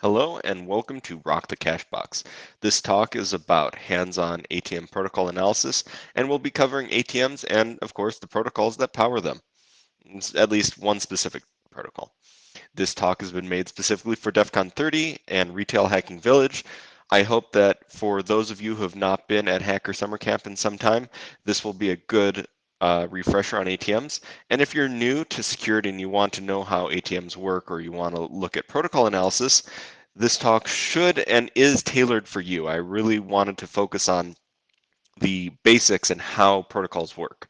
Hello and welcome to Rock the Cash Box. This talk is about hands-on ATM protocol analysis and we'll be covering ATMs and of course the protocols that power them, at least one specific protocol. This talk has been made specifically for DEF CON 30 and Retail Hacking Village. I hope that for those of you who have not been at Hacker Summer Camp in some time, this will be a good uh, refresher on ATMs. And if you're new to security and you want to know how ATMs work or you want to look at protocol analysis, this talk should and is tailored for you. I really wanted to focus on the basics and how protocols work.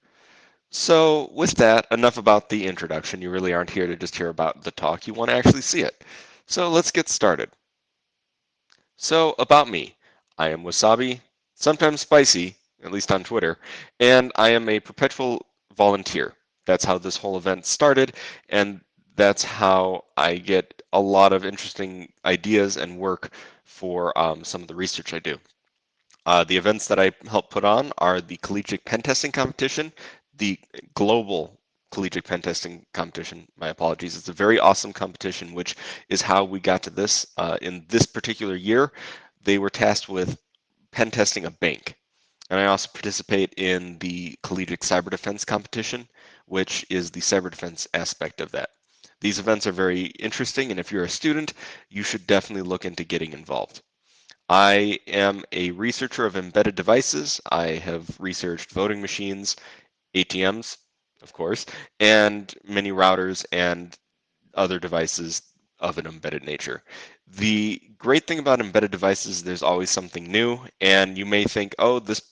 So with that, enough about the introduction. You really aren't here to just hear about the talk. You want to actually see it. So let's get started. So about me, I am Wasabi, sometimes spicy, at least on Twitter, and I am a perpetual volunteer. That's how this whole event started, and that's how I get a lot of interesting ideas and work for um, some of the research I do. Uh, the events that I help put on are the Collegiate Pen Testing Competition, the global collegiate pen testing competition. My apologies. It's a very awesome competition, which is how we got to this. Uh, in this particular year, they were tasked with pen testing a bank. And I also participate in the Collegiate Cyber Defense Competition, which is the cyber defense aspect of that. These events are very interesting, and if you're a student, you should definitely look into getting involved. I am a researcher of embedded devices. I have researched voting machines, ATMs, of course, and many routers and other devices of an embedded nature. The great thing about embedded devices, is there's always something new, and you may think, oh, this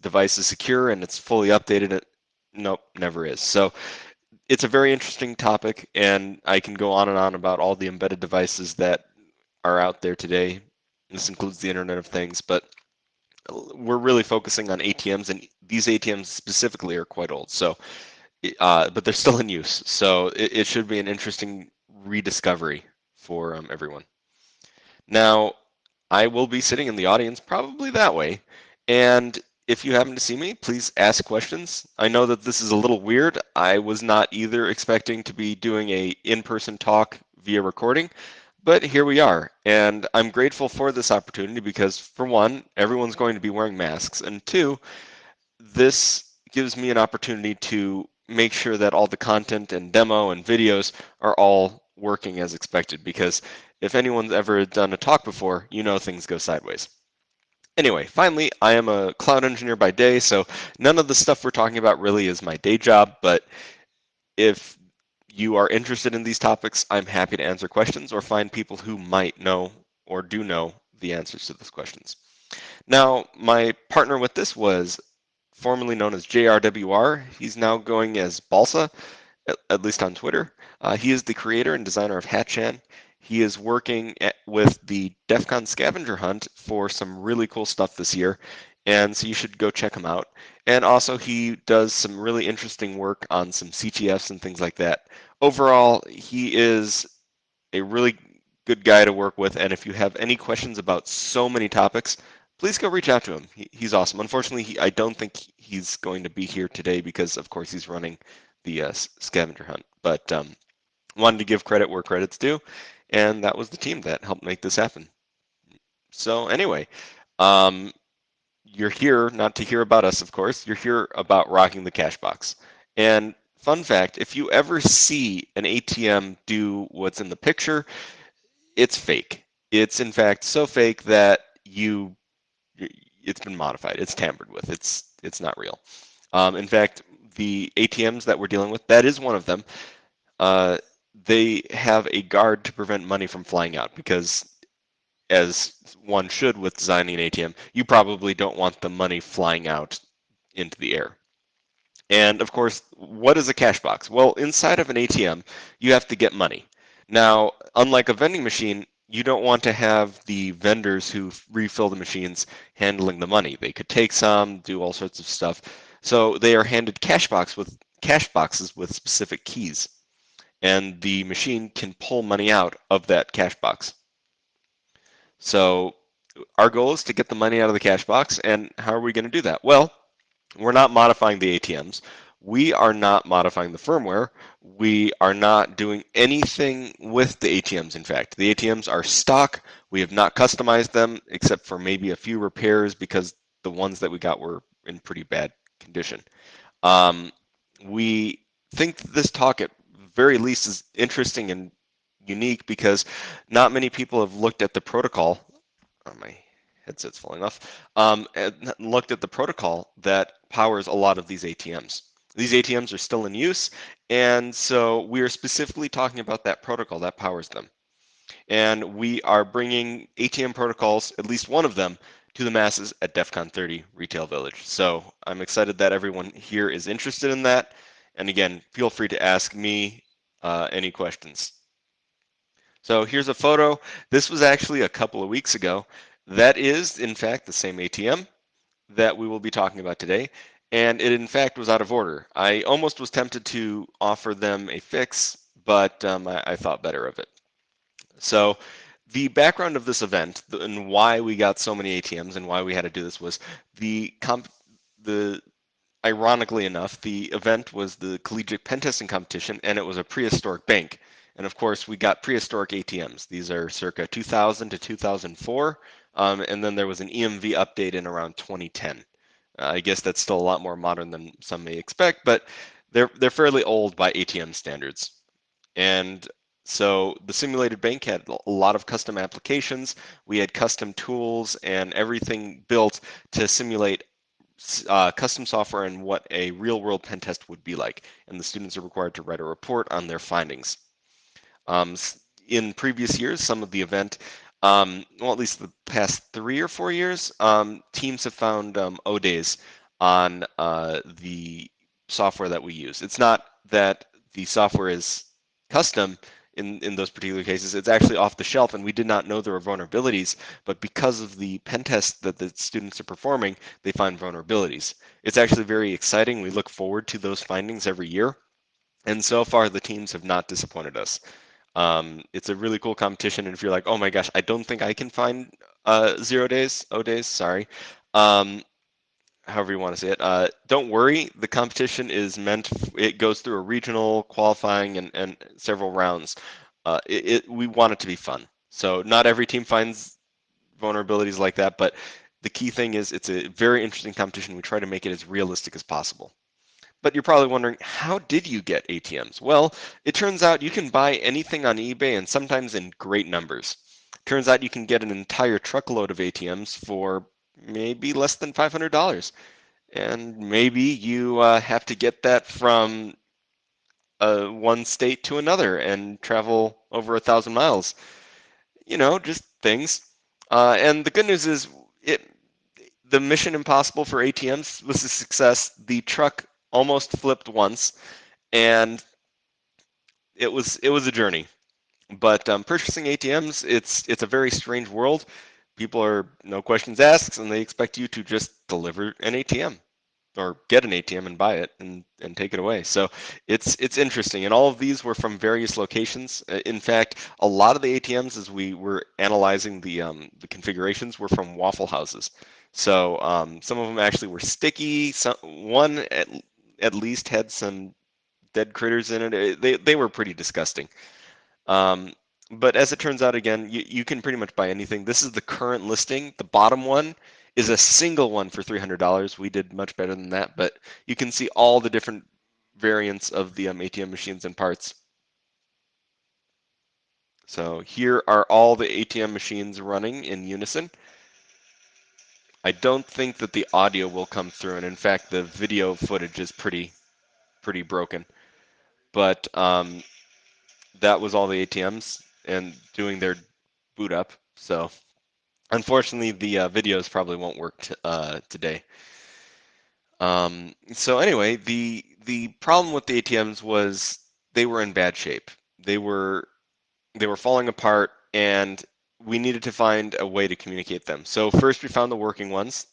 device is secure and it's fully updated. It, Nope, never is. So it's a very interesting topic, and I can go on and on about all the embedded devices that are out there today. This includes the Internet of Things, but we're really focusing on ATMs, and these ATMs specifically are quite old. So, uh, but they're still in use. So it, it, should be an interesting rediscovery for um, everyone. Now, I will be sitting in the audience probably that way, and if you happen to see me, please ask questions. I know that this is a little weird. I was not either expecting to be doing a in-person talk via recording, but here we are. And I'm grateful for this opportunity because for one, everyone's going to be wearing masks. And two, this gives me an opportunity to make sure that all the content and demo and videos are all working as expected because if anyone's ever done a talk before, you know things go sideways. Anyway, finally, I am a cloud engineer by day, so none of the stuff we're talking about really is my day job, but if you are interested in these topics, I'm happy to answer questions or find people who might know or do know the answers to those questions. Now, my partner with this was formerly known as JRWR. He's now going as Balsa, at, at least on Twitter. Uh, he is the creator and designer of Hatchan. He is working at, with the DEF CON scavenger hunt for some really cool stuff this year. And so you should go check him out. And also he does some really interesting work on some CTFs and things like that. Overall, he is a really good guy to work with. And if you have any questions about so many topics, please go reach out to him. He, he's awesome. Unfortunately, he, I don't think he's going to be here today because, of course, he's running the uh, scavenger hunt. But um, wanted to give credit where credit's due. And that was the team that helped make this happen. So anyway, um, you're here not to hear about us, of course. You're here about rocking the cash box. And fun fact, if you ever see an ATM do what's in the picture, it's fake. It's in fact so fake that you it's been modified. It's tampered with. It's it's not real. Um, in fact, the ATMs that we're dealing with, that is one of them. Uh, they have a guard to prevent money from flying out because as one should with designing an ATM, you probably don't want the money flying out into the air. And of course, what is a cash box? Well, inside of an ATM, you have to get money. Now, unlike a vending machine, you don't want to have the vendors who refill the machines handling the money. They could take some, do all sorts of stuff. So they are handed cash box with cash boxes with specific keys and the machine can pull money out of that cash box. So our goal is to get the money out of the cash box, and how are we going to do that? Well, we're not modifying the ATMs. we are not modifying the firmware. We are not doing anything with the ATMs, in fact. The ATMs are stock. We have not customized them except for maybe a few repairs because the ones that we got were in pretty bad condition. Um, we think this talk very least is interesting and unique because not many people have looked at the protocol. Oh, my headset's falling off. Um, and looked at the protocol that powers a lot of these ATMs. These ATMs are still in use, and so we are specifically talking about that protocol that powers them. And we are bringing ATM protocols, at least one of them, to the masses at DEF CON 30 Retail Village. So I'm excited that everyone here is interested in that. And again, feel free to ask me uh, any questions. So here's a photo. This was actually a couple of weeks ago. That is, in fact, the same ATM that we will be talking about today. And it, in fact, was out of order. I almost was tempted to offer them a fix, but um, I, I thought better of it. So the background of this event and why we got so many ATMs and why we had to do this was the comp the ironically enough, the event was the collegiate pen testing competition and it was a prehistoric bank. And of course, we got prehistoric ATMs. These are circa 2000 to 2004. Um, and then there was an EMV update in around 2010. Uh, I guess that's still a lot more modern than some may expect, but they're, they're fairly old by ATM standards. And so the simulated bank had a lot of custom applications. We had custom tools and everything built to simulate uh, custom software and what a real world pen test would be like. And the students are required to write a report on their findings. Um, in previous years, some of the event, um, well, at least the past three or four years, um, teams have found um, O-days on uh, the software that we use. It's not that the software is custom, in, in those particular cases. It's actually off the shelf and we did not know there were vulnerabilities, but because of the pen test that the students are performing, they find vulnerabilities. It's actually very exciting. We look forward to those findings every year. And so far the teams have not disappointed us. Um, it's a really cool competition. And if you're like, oh my gosh, I don't think I can find uh, zero days, O days, sorry. Um, however you want to say it. Uh, don't worry, the competition is meant, it goes through a regional qualifying and, and several rounds. Uh, it, it, we want it to be fun. So not every team finds vulnerabilities like that, but the key thing is it's a very interesting competition. We try to make it as realistic as possible. But you're probably wondering, how did you get ATMs? Well, it turns out you can buy anything on eBay and sometimes in great numbers. Turns out you can get an entire truckload of ATMs for maybe less than $500. And maybe you uh, have to get that from uh, one state to another and travel over a thousand miles. You know, just things. Uh, and the good news is, it the Mission Impossible for ATMs was a success. The truck almost flipped once, and it was it was a journey. But um, purchasing ATMs, it's it's a very strange world people are no questions asked and they expect you to just deliver an ATM or get an ATM and buy it and, and take it away. So it's it's interesting. And all of these were from various locations. Uh, in fact, a lot of the ATMs as we were analyzing the um, the configurations were from Waffle Houses. So um, some of them actually were sticky. Some, one at, at least had some dead critters in it. They, they were pretty disgusting. Um, but as it turns out, again, you, you can pretty much buy anything. This is the current listing. The bottom one is a single one for $300. We did much better than that, but you can see all the different variants of the um, ATM machines and parts. So here are all the ATM machines running in unison. I don't think that the audio will come through, and in fact, the video footage is pretty, pretty broken. But um, that was all the ATMs and doing their boot up. So unfortunately, the uh, videos probably won't work uh, today. Um, so anyway, the the problem with the ATMs was they were in bad shape. They were they were falling apart, and we needed to find a way to communicate them. So first we found the working ones,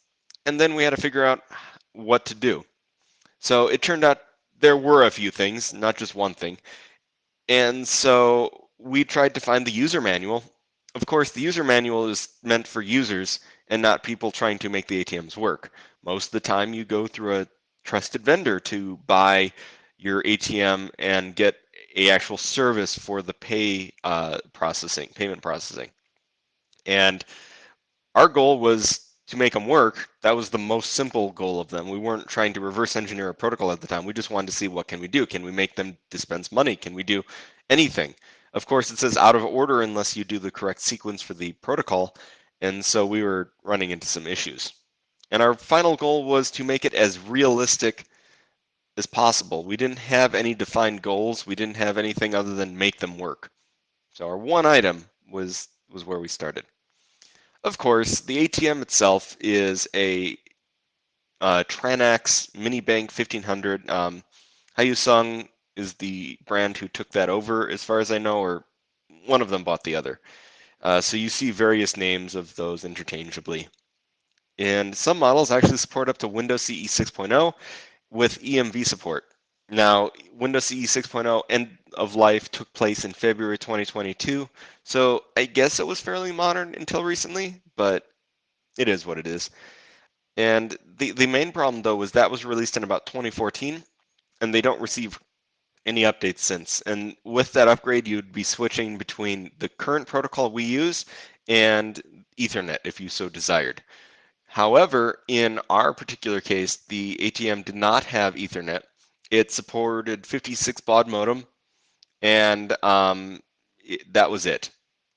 and then we had to figure out what to do. So it turned out there were a few things, not just one thing. And so we tried to find the user manual. Of course, the user manual is meant for users and not people trying to make the ATMs work. Most of the time you go through a trusted vendor to buy your ATM and get a actual service for the pay uh, processing, payment processing. And our goal was to make them work. That was the most simple goal of them. We weren't trying to reverse engineer a protocol at the time. We just wanted to see what can we do? Can we make them dispense money? Can we do anything? Of course, it says out of order unless you do the correct sequence for the protocol. And so we were running into some issues. And our final goal was to make it as realistic as possible. We didn't have any defined goals. We didn't have anything other than make them work. So our one item was, was where we started. Of course, the ATM itself is a uh, Tranax Mini Bank 1500. Um, Hyosung is the brand who took that over, as far as I know, or one of them bought the other. Uh, so you see various names of those interchangeably. And some models actually support up to Windows CE 6.0 with EMV support. Now, Windows CE 6.0 end of life took place in February 2022, so I guess it was fairly modern until recently, but it is what it is. And the, the main problem, though, was that was released in about 2014, and they don't receive any updates since. And with that upgrade, you'd be switching between the current protocol we use and Ethernet if you so desired. However, in our particular case, the ATM did not have Ethernet, it supported 56 baud modem, and um, it, that was it.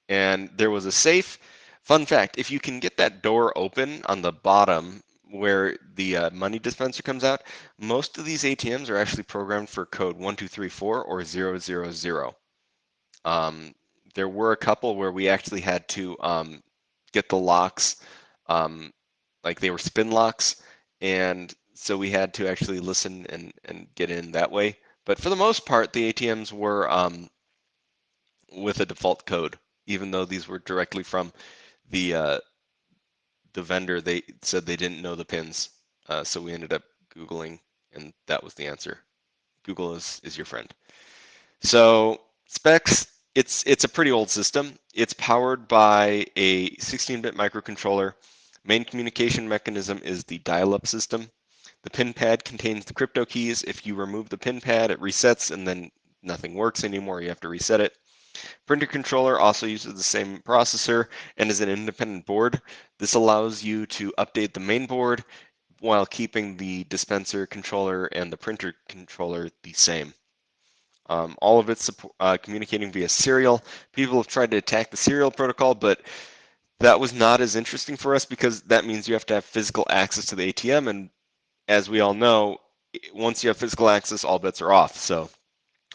And there was a safe. Fun fact, if you can get that door open on the bottom where the uh, money dispenser comes out, most of these ATMs are actually programmed for code 1234 or 000. Um, there were a couple where we actually had to um, get the locks, um, like they were spin locks, and so we had to actually listen and, and get in that way. But for the most part, the ATMs were um, with a default code, even though these were directly from the uh, the vendor. They said they didn't know the pins, uh, so we ended up googling, and that was the answer. Google is is your friend. So specs, it's it's a pretty old system. It's powered by a 16-bit microcontroller. Main communication mechanism is the dial-up system. The pin pad contains the crypto keys. If you remove the pin pad, it resets and then nothing works anymore. You have to reset it. Printer controller also uses the same processor and is an independent board. This allows you to update the main board while keeping the dispenser controller and the printer controller the same. Um, all of it's uh, communicating via serial. People have tried to attack the serial protocol, but that was not as interesting for us because that means you have to have physical access to the ATM, and as we all know, once you have physical access, all bets are off. So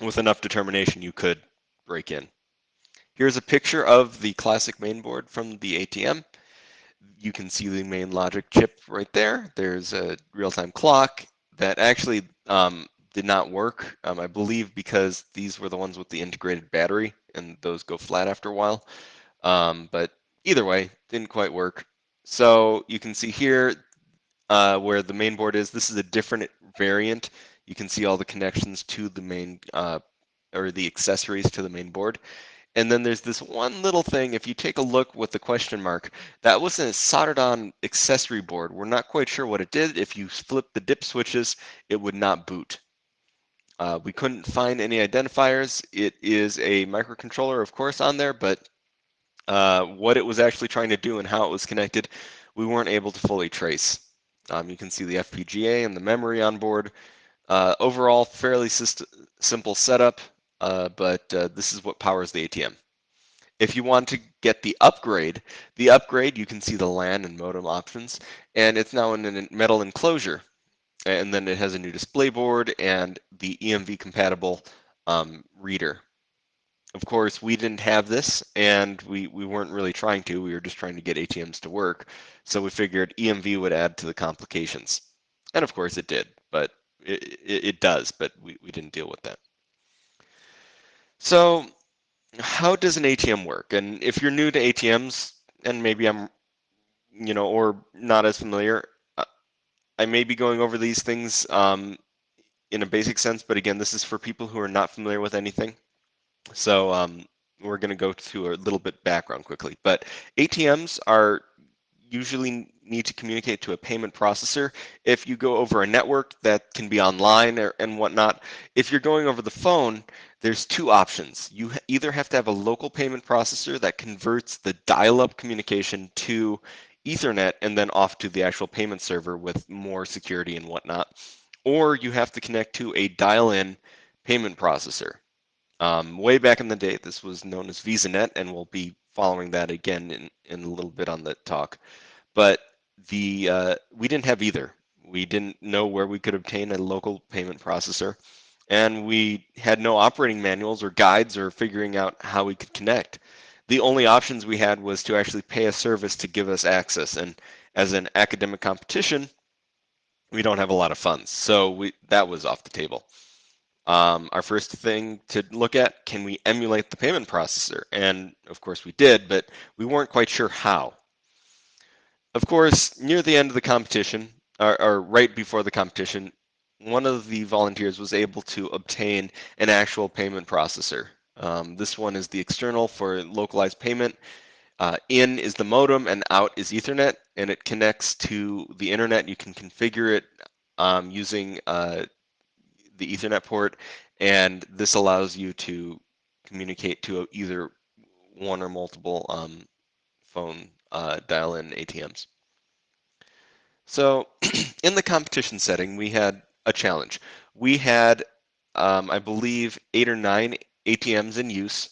with enough determination, you could break in. Here's a picture of the classic mainboard from the ATM. You can see the main logic chip right there. There's a real-time clock that actually um, did not work, um, I believe because these were the ones with the integrated battery and those go flat after a while. Um, but either way, didn't quite work. So you can see here, uh, where the main board is. This is a different variant. You can see all the connections to the main, uh, or the accessories to the main board. And then there's this one little thing, if you take a look with the question mark, that was a soldered on accessory board. We're not quite sure what it did. If you flip the dip switches, it would not boot. Uh, we couldn't find any identifiers. It is a microcontroller, of course, on there, but uh, what it was actually trying to do and how it was connected, we weren't able to fully trace. Um, you can see the FPGA and the memory on board. Uh, overall, fairly simple setup, uh, but uh, this is what powers the ATM. If you want to get the upgrade, the upgrade, you can see the LAN and modem options, and it's now in a metal enclosure. And then it has a new display board and the EMV compatible um, reader. Of course, we didn't have this and we, we weren't really trying to. We were just trying to get ATMs to work. So we figured EMV would add to the complications. And of course it did, but it, it, it does, but we, we didn't deal with that. So how does an ATM work? And if you're new to ATMs, and maybe I'm, you know, or not as familiar, uh, I may be going over these things um, in a basic sense, but again, this is for people who are not familiar with anything. So um, we're going to go to a little bit background quickly. But ATMs are usually need to communicate to a payment processor. If you go over a network that can be online or, and whatnot, if you're going over the phone, there's two options. You either have to have a local payment processor that converts the dial-up communication to Ethernet and then off to the actual payment server with more security and whatnot, or you have to connect to a dial-in payment processor. Um, way back in the day, this was known as VisaNet, and we'll be following that again in, in a little bit on the talk. But the uh, we didn't have either. We didn't know where we could obtain a local payment processor, and we had no operating manuals or guides or figuring out how we could connect. The only options we had was to actually pay a service to give us access, and as an academic competition, we don't have a lot of funds, so we that was off the table. Um, our first thing to look at, can we emulate the payment processor? And of course we did, but we weren't quite sure how. Of course, near the end of the competition, or, or right before the competition, one of the volunteers was able to obtain an actual payment processor. Um, this one is the external for localized payment. Uh, in is the modem and out is Ethernet, and it connects to the internet. You can configure it um, using uh, the Ethernet port, and this allows you to communicate to either one or multiple um, phone uh, dial-in ATMs. So in the competition setting, we had a challenge. We had, um, I believe, eight or nine ATMs in use.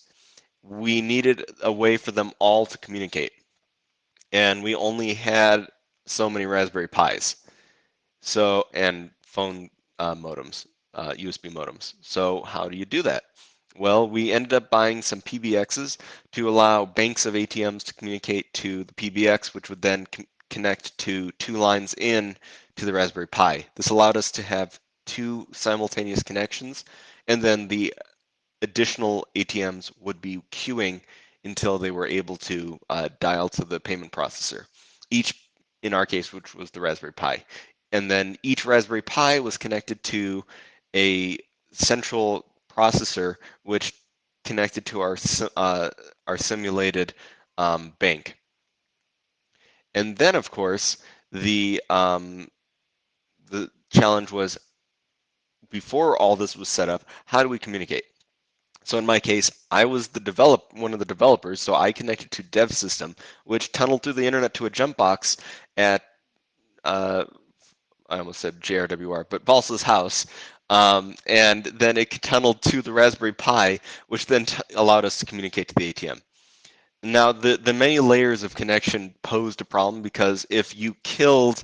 We needed a way for them all to communicate. And we only had so many Raspberry Pis. So, and phone uh, modems uh, USB modems. So how do you do that? Well, we ended up buying some PBXs to allow banks of ATMs to communicate to the PBX, which would then connect to two lines in to the Raspberry Pi. This allowed us to have two simultaneous connections, and then the additional ATMs would be queuing until they were able to uh, dial to the payment processor. Each, in our case, which was the Raspberry Pi. And then each Raspberry Pi was connected to a central processor which connected to our uh, our simulated um, bank. And then, of course, the um, the challenge was before all this was set up, how do we communicate? So in my case, I was the develop one of the developers, so I connected to Dev System, which tunneled through the internet to a jump box at uh, I almost said JRWR, but Balsa's house, um, and then it tunneled to the Raspberry Pi, which then allowed us to communicate to the ATM. Now, the, the many layers of connection posed a problem because if you killed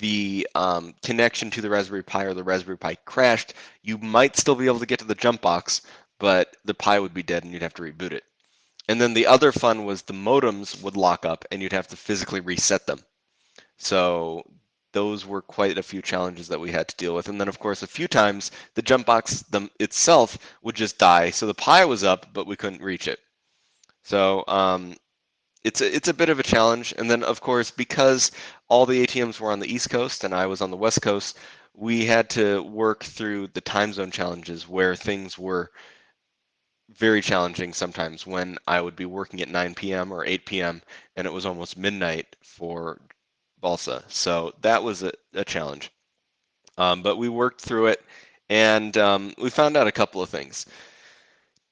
the um, connection to the Raspberry Pi or the Raspberry Pi crashed, you might still be able to get to the jump box, but the Pi would be dead and you'd have to reboot it. And then the other fun was the modems would lock up and you'd have to physically reset them. So those were quite a few challenges that we had to deal with. And then, of course, a few times the jump box them itself would just die. So the Pi was up, but we couldn't reach it. So um, it's a, it's a bit of a challenge. And then, of course, because all the ATMs were on the East Coast and I was on the West Coast, we had to work through the time zone challenges where things were very challenging sometimes when I would be working at 9 p.m. or 8 p.m. and it was almost midnight for balsa. So that was a, a challenge. Um, but we worked through it and um, we found out a couple of things.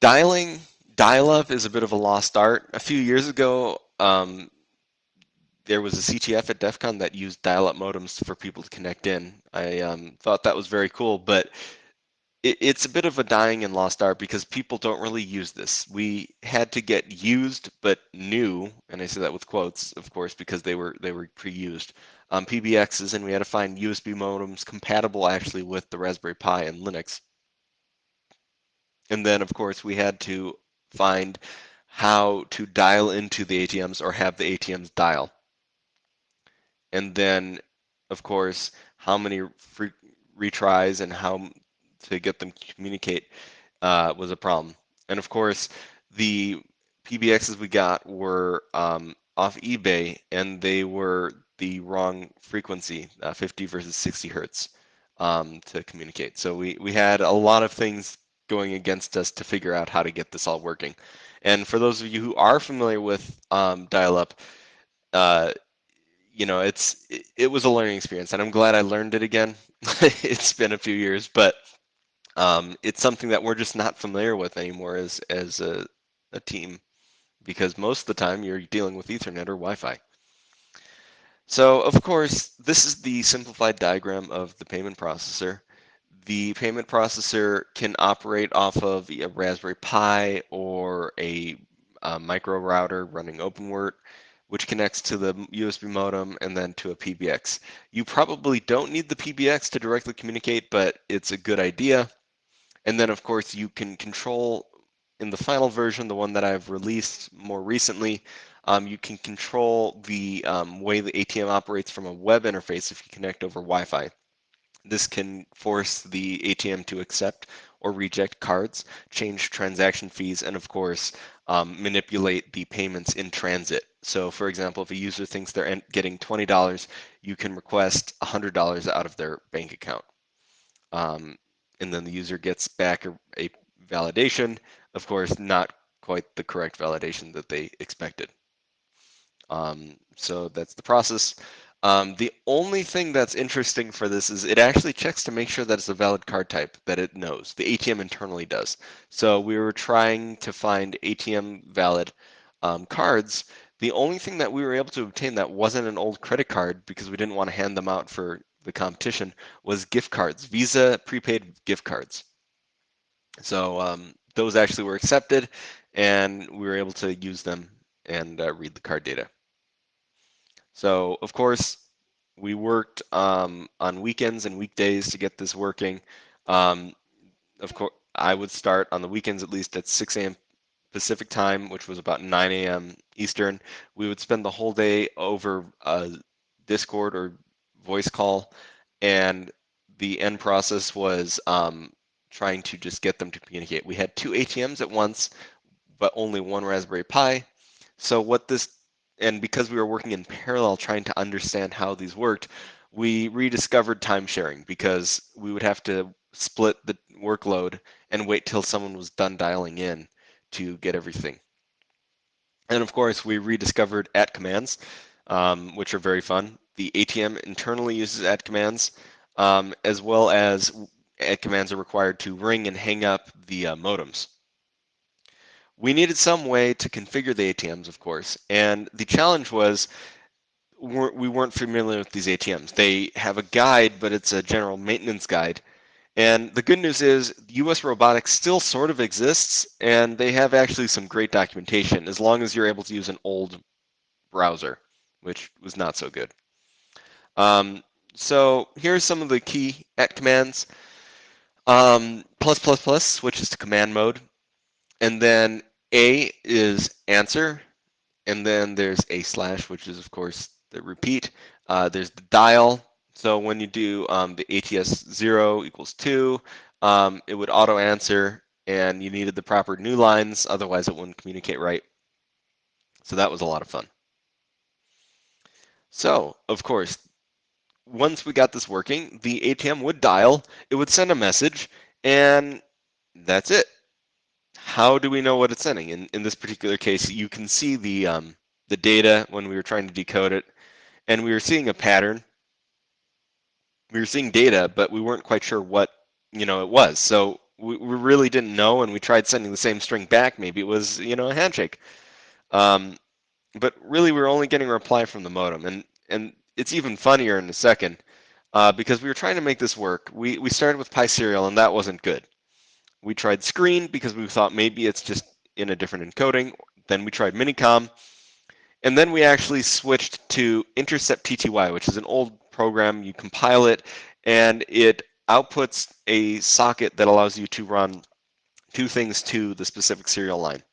Dialing, dial-up is a bit of a lost art. A few years ago, um, there was a CTF at DEF CON that used dial-up modems for people to connect in. I um, thought that was very cool, but it, it's a bit of a dying and lost art because people don't really use this. We had to get used but new, and I say that with quotes, of course, because they were they were pre-used um, PBXs, and we had to find USB modems compatible actually with the Raspberry Pi and Linux. And then, of course, we had to find how to dial into the ATMs or have the ATMs dial. And then, of course, how many retries and how to get them to communicate uh, was a problem. And of course, the PBXs we got were um, off eBay, and they were the wrong frequency, uh, 50 versus 60 hertz, um, to communicate. So we, we had a lot of things going against us to figure out how to get this all working. And for those of you who are familiar with um, dial-up, uh, you know, it's it, it, was a learning experience, and I'm glad I learned it again. it's been a few years, but um, it's something that we're just not familiar with anymore as as a, a team, because most of the time you're dealing with Ethernet or Wi-Fi. So of course, this is the simplified diagram of the payment processor. The payment processor can operate off of a Raspberry Pi or a, a micro router running OpenWrt which connects to the USB modem and then to a PBX. You probably don't need the PBX to directly communicate, but it's a good idea. And then of course you can control in the final version, the one that I've released more recently, um, you can control the um, way the ATM operates from a web interface if you connect over Wi-Fi. This can force the ATM to accept or reject cards, change transaction fees, and of course, um, manipulate the payments in transit. So for example, if a user thinks they're getting $20, you can request $100 out of their bank account. Um, and then the user gets back a, a validation, of course, not quite the correct validation that they expected. Um, so that's the process. Um, the only thing that's interesting for this is it actually checks to make sure that it's a valid card type that it knows. The ATM internally does. So we were trying to find ATM valid um, cards. The only thing that we were able to obtain that wasn't an old credit card because we didn't want to hand them out for the competition was gift cards, Visa prepaid gift cards. So um, those actually were accepted and we were able to use them and uh, read the card data. So of course, we worked um, on weekends and weekdays to get this working. Um, of course, I would start on the weekends at least at 6 a.m. Pacific time, which was about 9 a.m. Eastern. We would spend the whole day over Discord or voice call, and the end process was um, trying to just get them to communicate. We had two ATMs at once, but only one Raspberry Pi. So what this and because we were working in parallel trying to understand how these worked, we rediscovered time sharing because we would have to split the workload and wait till someone was done dialing in to get everything. And of course, we rediscovered at commands, um, which are very fun. The ATM internally uses at commands, um, as well as at commands are required to ring and hang up the uh, modems. We needed some way to configure the ATMs, of course, and the challenge was we weren't familiar with these ATMs. They have a guide, but it's a general maintenance guide. And the good news is US Robotics still sort of exists, and they have actually some great documentation as long as you're able to use an old browser, which was not so good. Um, so here's some of the key at commands. Um, plus plus plus switches to command mode. And then A is answer. And then there's A slash, which is, of course, the repeat. Uh, there's the dial. So when you do um, the ATS 0 equals 2, um, it would auto answer and you needed the proper new lines, otherwise it wouldn't communicate right. So that was a lot of fun. So, of course, once we got this working, the ATM would dial, it would send a message, and that's it how do we know what it's sending? In, in this particular case, you can see the, um, the data when we were trying to decode it, and we were seeing a pattern. We were seeing data, but we weren't quite sure what you know it was. So we, we really didn't know, and we tried sending the same string back. Maybe it was you know a handshake. Um, but really, we were only getting a reply from the modem, and and it's even funnier in a second uh, because we were trying to make this work. We we started with Pi serial, and that wasn't good. We tried screen because we thought maybe it's just in a different encoding. Then we tried Minicom. And then we actually switched to Intercept TTY, which is an old program. You compile it, and it outputs a socket that allows you to run two things to the specific serial line.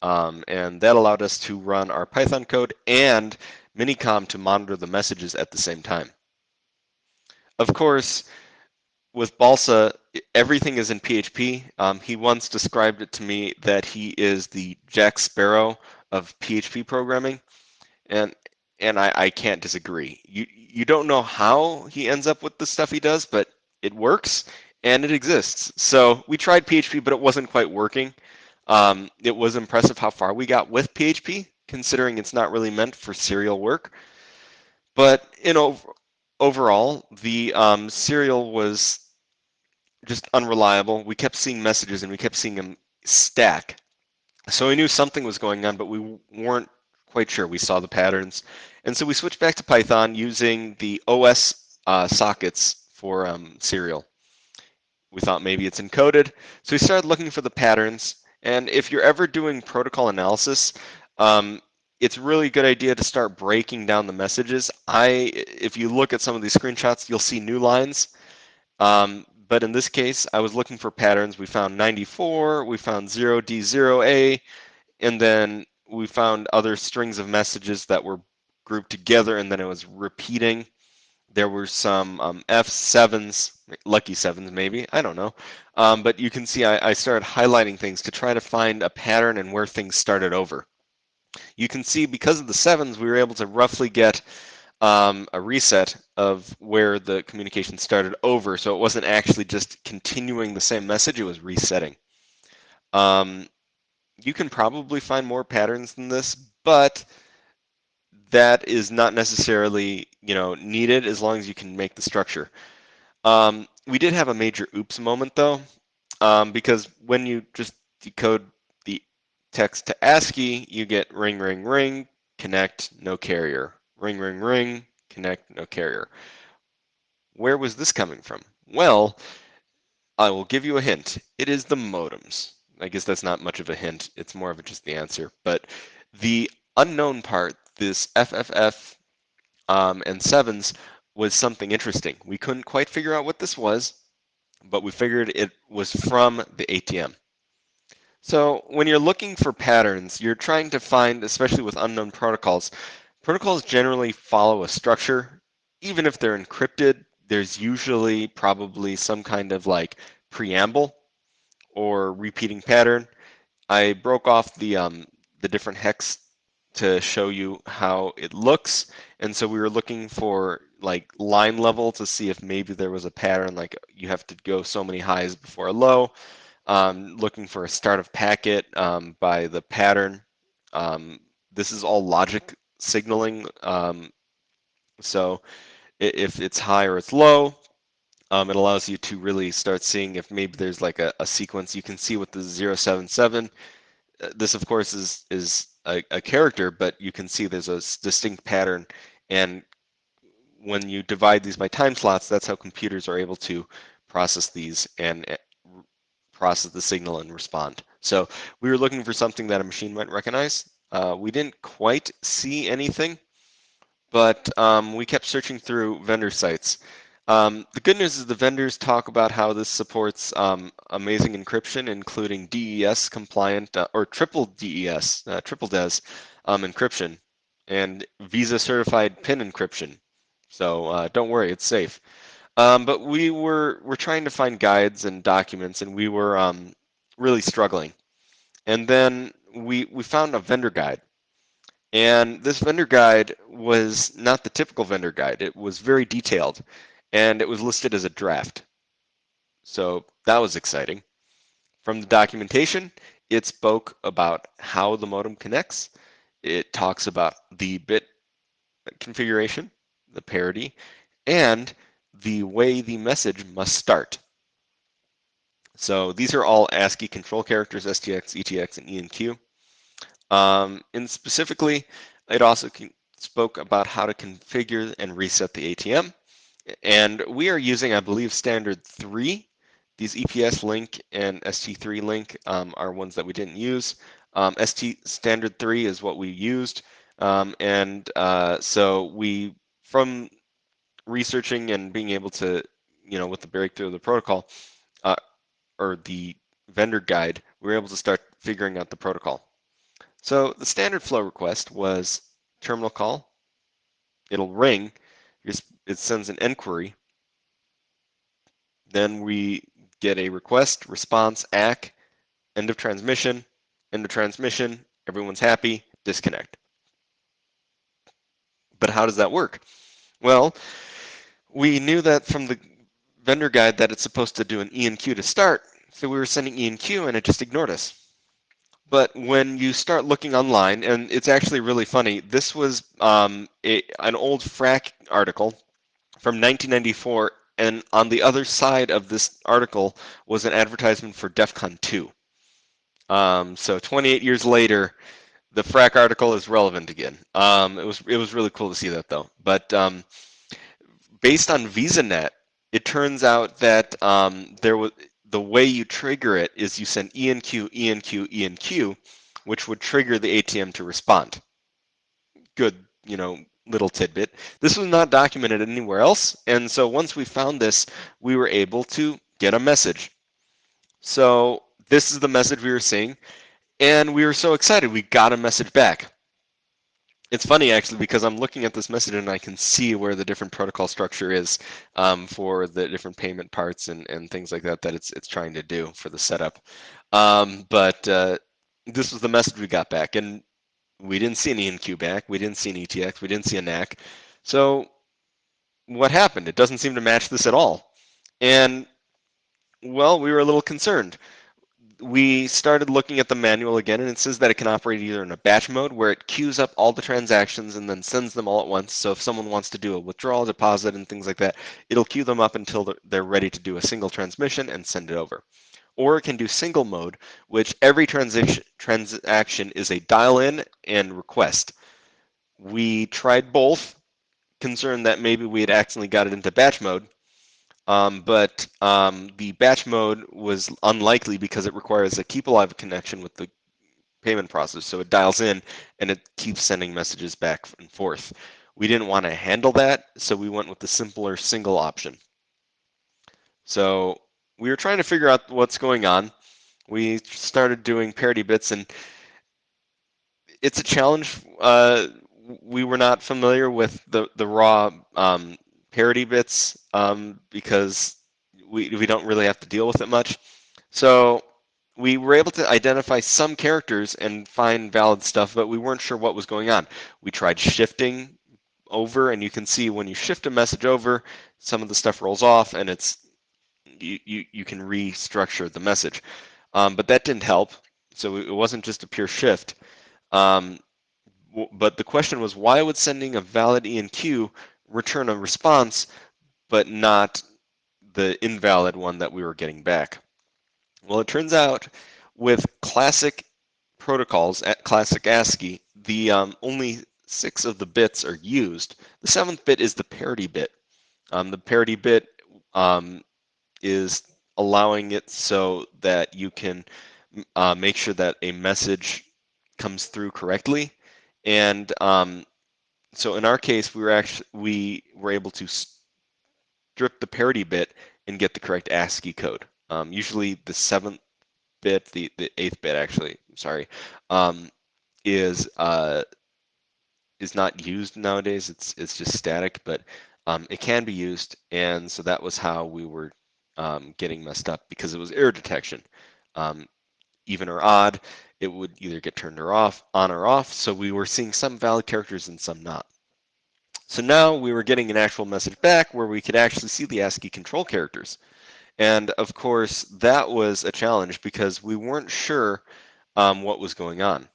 Um, and that allowed us to run our Python code and Minicom to monitor the messages at the same time. Of course, with Balsa, everything is in PHP. Um, he once described it to me that he is the Jack Sparrow of PHP programming, and and I, I can't disagree. You you don't know how he ends up with the stuff he does, but it works and it exists. So we tried PHP, but it wasn't quite working. Um, it was impressive how far we got with PHP, considering it's not really meant for serial work. But you know, overall, the um, serial was just unreliable. We kept seeing messages and we kept seeing them stack. So we knew something was going on, but we weren't quite sure. We saw the patterns. And so we switched back to Python using the OS uh, sockets for um, serial. We thought maybe it's encoded. So we started looking for the patterns. And if you're ever doing protocol analysis, um, it's really a good idea to start breaking down the messages. I, if you look at some of these screenshots, you'll see new lines. Um, but in this case, I was looking for patterns. We found 94, we found 0D0A, and then we found other strings of messages that were grouped together, and then it was repeating. There were some um, F7s, lucky sevens maybe, I don't know. Um, but you can see I, I started highlighting things to try to find a pattern and where things started over. You can see because of the sevens, we were able to roughly get um, a reset of where the communication started over. So it wasn't actually just continuing the same message, it was resetting. Um, you can probably find more patterns than this, but that is not necessarily you know needed as long as you can make the structure. Um, we did have a major oops moment though, um, because when you just decode the text to ASCII, you get ring, ring, ring, connect, no carrier. Ring, ring, ring, connect, no carrier. Where was this coming from? Well, I will give you a hint. It is the modems. I guess that's not much of a hint. It's more of just the answer. But the unknown part, this FFF um, and sevens, was something interesting. We couldn't quite figure out what this was, but we figured it was from the ATM. So when you're looking for patterns, you're trying to find, especially with unknown protocols, Protocols generally follow a structure. Even if they're encrypted, there's usually probably some kind of like preamble or repeating pattern. I broke off the, um, the different hex to show you how it looks. And so we were looking for like line level to see if maybe there was a pattern, like you have to go so many highs before a low. Um, looking for a start of packet um, by the pattern. Um, this is all logic signaling. Um, so if it's high or it's low, um, it allows you to really start seeing if maybe there's like a, a sequence. You can see with the 077, uh, this of course is, is a, a character, but you can see there's a distinct pattern. And when you divide these by time slots, that's how computers are able to process these and uh, process the signal and respond. So we were looking for something that a machine might recognize. Uh, we didn't quite see anything, but um, we kept searching through vendor sites. Um, the good news is the vendors talk about how this supports um, amazing encryption, including DES compliant uh, or triple DES, uh, triple DES um, encryption, and Visa certified PIN encryption. So uh, don't worry, it's safe. Um, but we were we're trying to find guides and documents, and we were um, really struggling. And then we, we found a vendor guide. And this vendor guide was not the typical vendor guide. It was very detailed and it was listed as a draft. So that was exciting. From the documentation, it spoke about how the modem connects. It talks about the bit configuration, the parity, and the way the message must start. So these are all ASCII control characters, STX, ETX, and ENQ. Um, and specifically, it also spoke about how to configure and reset the ATM. And we are using, I believe, standard three. These EPS link and ST3 link um, are ones that we didn't use. Um, ST standard three is what we used. Um, and uh, so we, from researching and being able to, you know, with the breakthrough of the protocol, uh, or the vendor guide, we were able to start figuring out the protocol. So the standard flow request was terminal call. It'll ring. It sends an inquiry. Then we get a request, response, ACK, end of transmission, end of transmission, everyone's happy, disconnect. But how does that work? Well, we knew that from the vendor guide that it's supposed to do an ENQ to start, so we were sending ENQ and it just ignored us. But when you start looking online, and it's actually really funny, this was um, a, an old FRAC article from 1994, and on the other side of this article was an advertisement for DEF CON 2. Um, so 28 years later, the FRAC article is relevant again. Um, it was it was really cool to see that though. But um, based on VisaNet, it turns out that um, there was the way you trigger it is you send ENQ, ENQ, ENQ, which would trigger the ATM to respond. Good, you know, little tidbit. This was not documented anywhere else, and so once we found this, we were able to get a message. So this is the message we were seeing. And we were so excited, we got a message back. It's funny actually because I'm looking at this message and I can see where the different protocol structure is um, for the different payment parts and, and things like that that it's it's trying to do for the setup. Um, but uh, this was the message we got back, and we didn't see an ENQ back, we didn't see an ETX, we didn't see a NAK. So what happened? It doesn't seem to match this at all. And well, we were a little concerned we started looking at the manual again, and it says that it can operate either in a batch mode where it queues up all the transactions and then sends them all at once. So if someone wants to do a withdrawal, deposit, and things like that, it'll queue them up until they're ready to do a single transmission and send it over. Or it can do single mode, which every transaction transaction is a dial in and request. We tried both, concerned that maybe we had accidentally got it into batch mode, um, but um, the batch mode was unlikely because it requires a keep alive connection with the payment process. So it dials in and it keeps sending messages back and forth. We didn't want to handle that, so we went with the simpler single option. So we were trying to figure out what's going on. We started doing parity bits, and it's a challenge. Uh, we were not familiar with the the raw um, parity bits um, because we, we don't really have to deal with it much. So we were able to identify some characters and find valid stuff, but we weren't sure what was going on. We tried shifting over, and you can see when you shift a message over, some of the stuff rolls off, and it's you, you, you can restructure the message. Um, but that didn't help, so it wasn't just a pure shift. Um, but the question was, why would sending a valid ENQ return a response, but not the invalid one that we were getting back. Well, it turns out with classic protocols at classic ASCII, the um, only six of the bits are used. The seventh bit is the parity bit. Um, the parity bit um, is allowing it so that you can uh, make sure that a message comes through correctly. And um, so in our case, we were actually we were able to strip the parity bit and get the correct ASCII code. Um, usually the seventh bit, the, the eighth bit actually, sorry, um, is uh, is not used nowadays. It's it's just static, but um, it can be used, and so that was how we were um, getting messed up because it was error detection. Um, even or odd, it would either get turned or off, on or off. So we were seeing some valid characters and some not. So now we were getting an actual message back where we could actually see the ASCII control characters. And of course, that was a challenge because we weren't sure um, what was going on.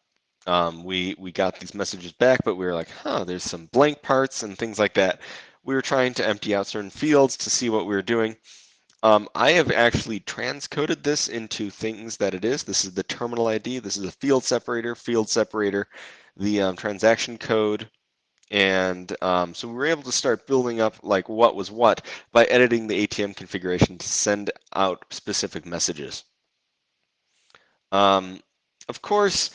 Um, we, we got these messages back, but we were like, huh, there's some blank parts and things like that. We were trying to empty out certain fields to see what we were doing. Um, I have actually transcoded this into things that it is. This is the terminal ID. This is a field separator, field separator, the um, transaction code. And um, so we were able to start building up like what was what by editing the ATM configuration to send out specific messages. Um, of course,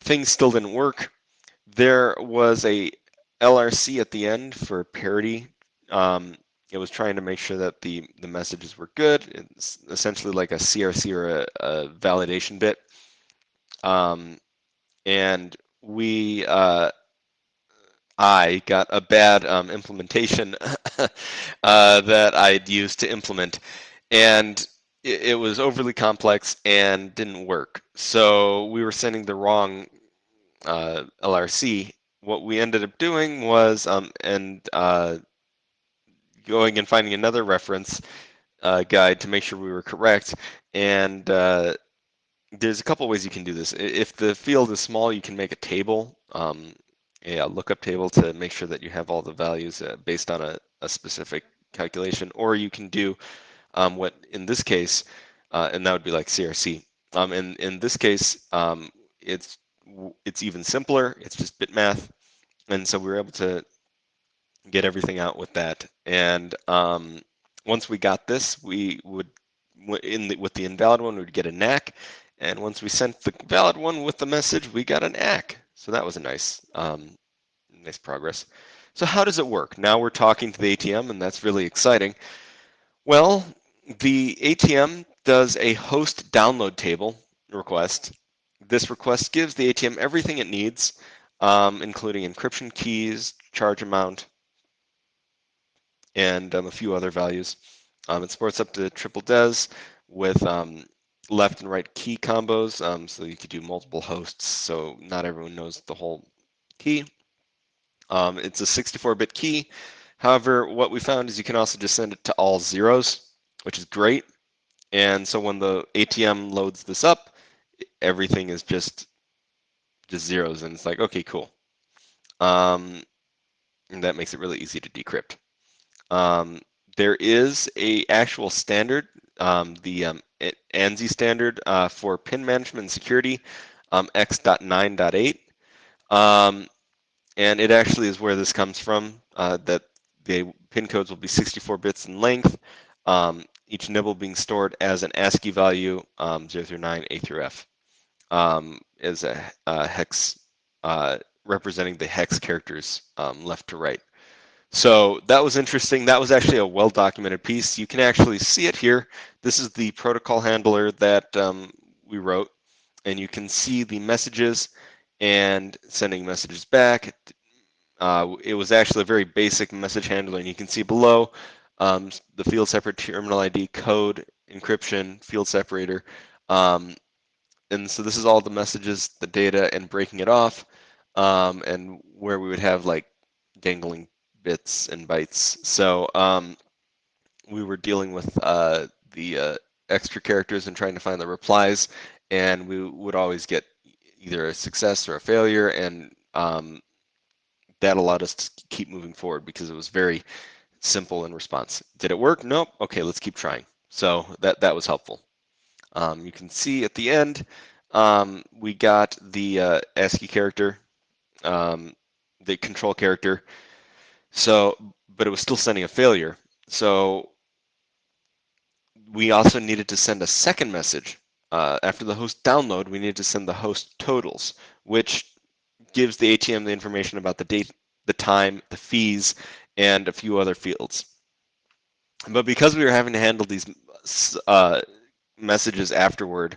things still didn't work. There was a LRC at the end for parity um, it was trying to make sure that the, the messages were good. It's essentially like a CRC or a, a validation bit. Um, and we, uh, I got a bad um, implementation uh, that I'd used to implement. And it, it, was overly complex and didn't work. So we were sending the wrong uh, LRC. What we ended up doing was, um, and uh, going and finding another reference uh, guide to make sure we were correct. And uh, there's a couple ways you can do this. If the field is small, you can make a table, um, a lookup table to make sure that you have all the values uh, based on a, a, specific calculation, or you can do um, what in this case, uh, and that would be like CRC. Um, in, in this case, um, it's it's even simpler. It's just bit math, and so we were able to get everything out with that. And um, once we got this, we would in the, with the invalid one, we'd get a NAK, and once we sent the valid one with the message, we got an ACK. So that was a nice, um, nice progress. So how does it work? Now we're talking to the ATM, and that's really exciting. Well, the ATM does a host download table request. This request gives the ATM everything it needs, um, including encryption keys, charge amount, and um, a few other values. Um, it supports up to triple DES with um, left and right key combos, um, so you could do multiple hosts, so not everyone knows the whole key. Um, it's a 64-bit key. However, what we found is you can also just send it to all zeros, which is great. And so when the ATM loads this up, everything is just just zeros, and it's like, okay, cool. Um, and that makes it really easy to decrypt. Um, there is a actual standard, um, the um, ANSI standard uh, for pin management and security, um, X.9.8. Um, and it actually is where this comes from, uh, that the pin codes will be 64 bits in length, um, each nibble being stored as an ASCII value, um, 0 through 9, A through F, is a, a hex uh, representing the hex characters left to right. So that was interesting. That was actually a well-documented piece. You can actually see it here. This is the protocol handler that um, we wrote, and you can see the messages and sending messages back. Uh, it was actually a very basic message handler, and you can see below um, the field separate terminal ID code, encryption, field separator. Um, and so this is all the messages, the data, and breaking it off, um, and where we would have like dangling bits and bytes. So um, we were dealing with uh, the uh, extra characters and trying to find the replies, and we would always get either a success or a failure, and um, that allowed us to keep moving forward because it was very simple in response. Did it work? Nope. Okay, let's keep trying. So that that was helpful. Um, you can see at the end, um, we got the uh, ASCII character, um, the control character, so, but it was still sending a failure. So we also needed to send a second message. Uh, after the host download, we needed to send the host totals, which gives the ATM the information about the date, the time, the fees, and a few other fields. But because we were having to handle these uh, messages afterward,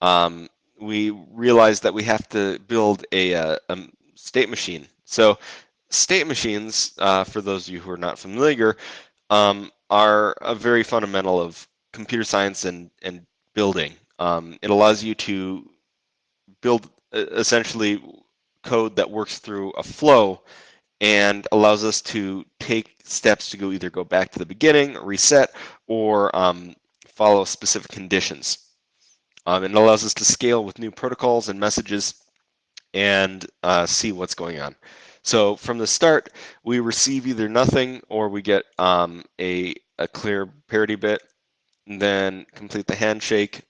um, we realized that we have to build a, a, uh, a state machine. So state machines, uh, for those of you who are not familiar, um, are a very fundamental of computer science and, and building. Um, it allows you to build essentially code that works through a flow and allows us to take steps to go either go back to the beginning, reset, or um, follow specific conditions. Um, and it allows us to scale with new protocols and messages and uh, see what's going on. So from the start, we receive either nothing or we get um, a, a clear parity bit, then complete the handshake,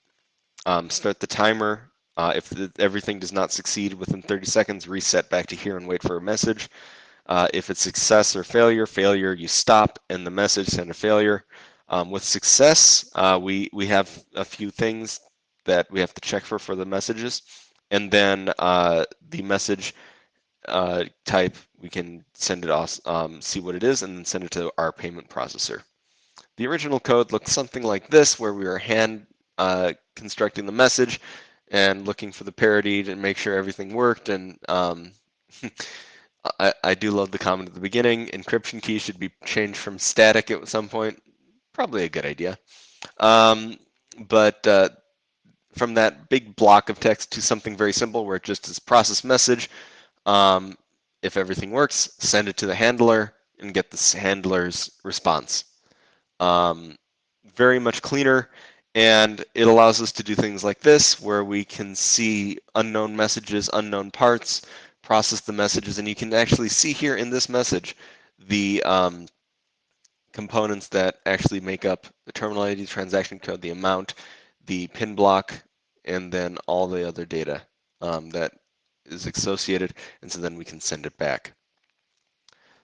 um, start the timer. Uh, if the, everything does not succeed within 30 seconds, reset back to here and wait for a message. Uh, if it's success or failure, failure, you stop and the message send a failure. Um, with success, uh, we, we have a few things that we have to check for for the messages. And then uh, the message uh, type, we can send it off, um, see what it is, and then send it to our payment processor. The original code looked something like this, where we were hand uh, constructing the message and looking for the parity to make sure everything worked. And um, I, I, do love the comment at the beginning. Encryption key should be changed from static at some point. Probably a good idea. Um, but uh, from that big block of text to something very simple where it just is process message, um, if everything works, send it to the handler and get the handler's response. Um, very much cleaner And it allows us to do things like this, where we can see unknown messages, unknown parts, process the messages, and you can actually see here in this message the um, components that actually make up the terminal ID, transaction code, the amount, the pin block, and then all the other data um, that is associated, and so then we can send it back.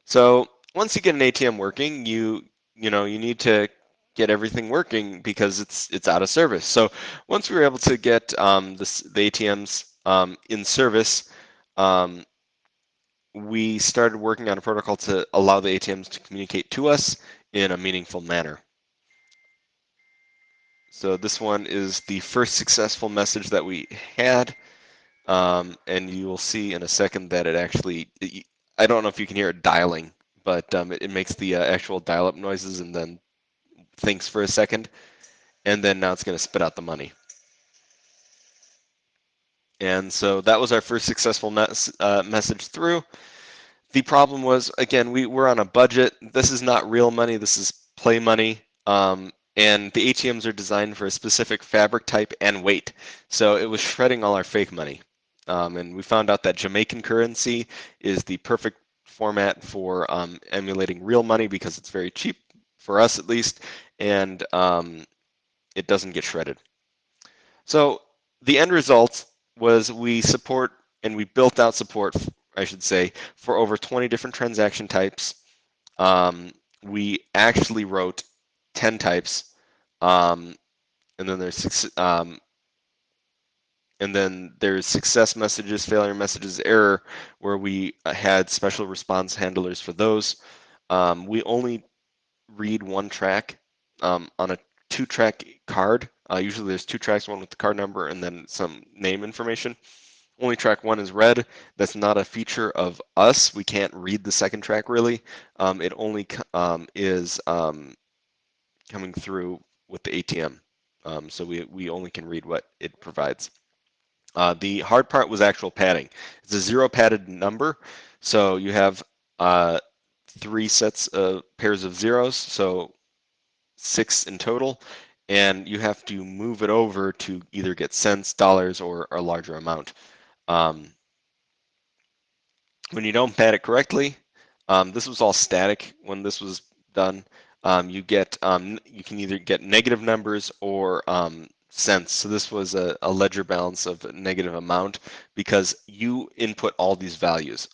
So once you get an ATM working, you you know you need to get everything working because it's it's out of service. So once we were able to get um, the ATMs um, in service, um, we started working on a protocol to allow the ATMs to communicate to us in a meaningful manner. So this one is the first successful message that we had. Um, and you will see in a second that it actually, it, I don't know if you can hear it dialing, but um, it, it, makes the uh, actual dial-up noises and then thinks for a second. And then now it's going to spit out the money. And so that was our first successful mes uh, message through. The problem was, again, we were on a budget. This is not real money. This is play money. Um, and the ATMs are designed for a specific fabric type and weight. So it was shredding all our fake money. Um, and we found out that Jamaican currency is the perfect format for um, emulating real money because it's very cheap, for us at least, and um, it doesn't get shredded. So the end result was we support and we built out support, I should say, for over 20 different transaction types. Um, we actually wrote 10 types. Um, and then there's six, um, and then there's success messages, failure messages, error, where we uh, had special response handlers for those. Um, we only read one track um, on a two track card. Uh, usually there's two tracks, one with the card number and then some name information. Only track one is read. That's not a feature of us. We can't read the second track really. Um, it only um, is um, coming through with the ATM. Um, so we, we only can read what it provides. Uh, the hard part was actual padding. It's a zero padded number. So you have uh, three sets of pairs of zeros, so six in total, and you have to move it over to either get cents, dollars, or a larger amount. Um, when you don't pad it correctly, um, this was all static when this was done um, you get um, you can either get negative numbers or um, cents. So this was a, a, ledger balance of negative amount because you input all these values.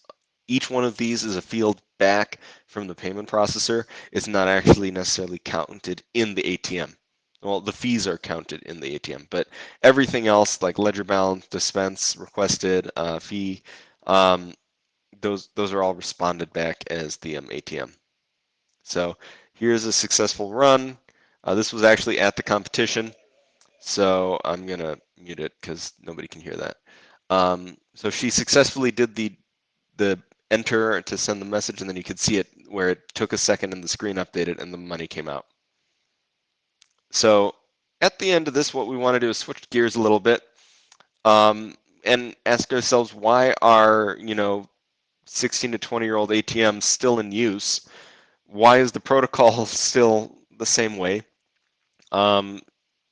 Each one of these is a field back from the payment processor. It's not actually necessarily counted in the ATM. Well, the fees are counted in the ATM, but everything else like ledger balance, dispense, requested, uh, fee, um, those those are all responded back as the um, ATM. So Here's a successful run. Uh, this was actually at the competition, so I'm gonna mute it because nobody can hear that. Um, so she successfully did the the enter to send the message, and then you could see it where it took a second and the screen updated and the money came out. So at the end of this, what we want to do is switch gears a little bit um, and ask ourselves why are you know 16 to 20 year old ATMs still in use? why is the protocol still the same way? Um,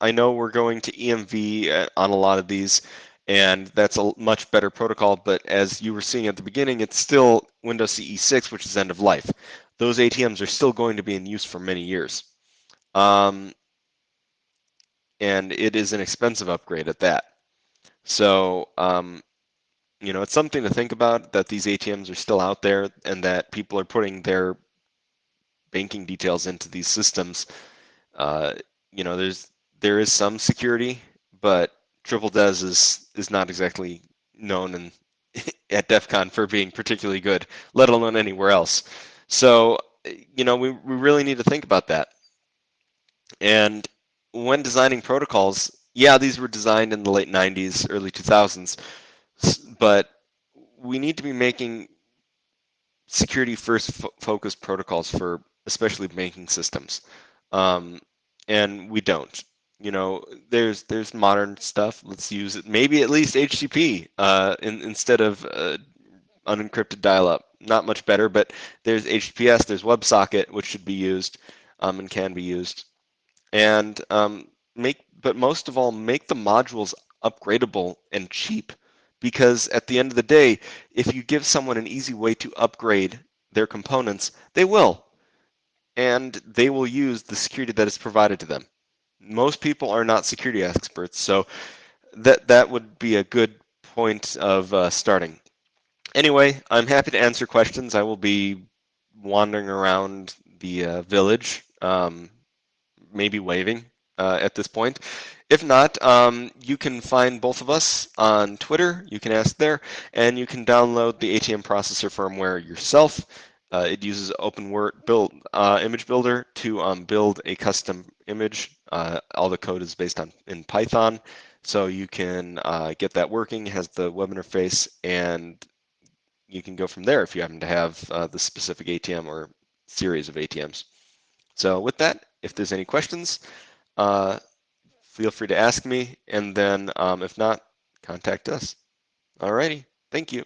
I know we're going to EMV uh, on a lot of these, and that's a much better protocol, but as you were seeing at the beginning, it's still Windows CE 6, which is end of life. Those ATMs are still going to be in use for many years. Um, and it is an expensive upgrade at that. So, um, you know, it's something to think about that these ATMs are still out there and that people are putting their banking details into these systems, uh, you know, there's there is some security, but Triple DES is is not exactly known in, at DEF CON for being particularly good, let alone anywhere else. So, you know, we, we really need to think about that. And when designing protocols, yeah, these were designed in the late 90s, early 2000s, but we need to be making security first fo focused protocols for especially banking systems. Um, and we don't. You know, there's there's modern stuff. Let's use it. Maybe at least HTTP uh, in, instead of uh, unencrypted dial-up. Not much better, but there's HTTPS. There's WebSocket, which should be used um, and can be used. And um, make, but most of all, make the modules upgradable and cheap. Because at the end of the day, if you give someone an easy way to upgrade their components, they will. And they will use the security that is provided to them. Most people are not security experts, so that, that would be a good point of uh, starting. Anyway, I'm happy to answer questions. I will be wandering around the uh, village, um, maybe waving uh, at this point. If not, um, you can find both of us on Twitter. You can ask there, and you can download the ATM processor firmware yourself. Uh, it uses OpenWrt build uh, image builder to um, build a custom image. Uh, all the code is based on in Python, so you can uh, get that working. Has the web interface, and you can go from there if you happen to have uh, the specific ATM or series of ATMs. So with that, if there's any questions, uh, feel free to ask me, and then um, if not, contact us. Alrighty, thank you.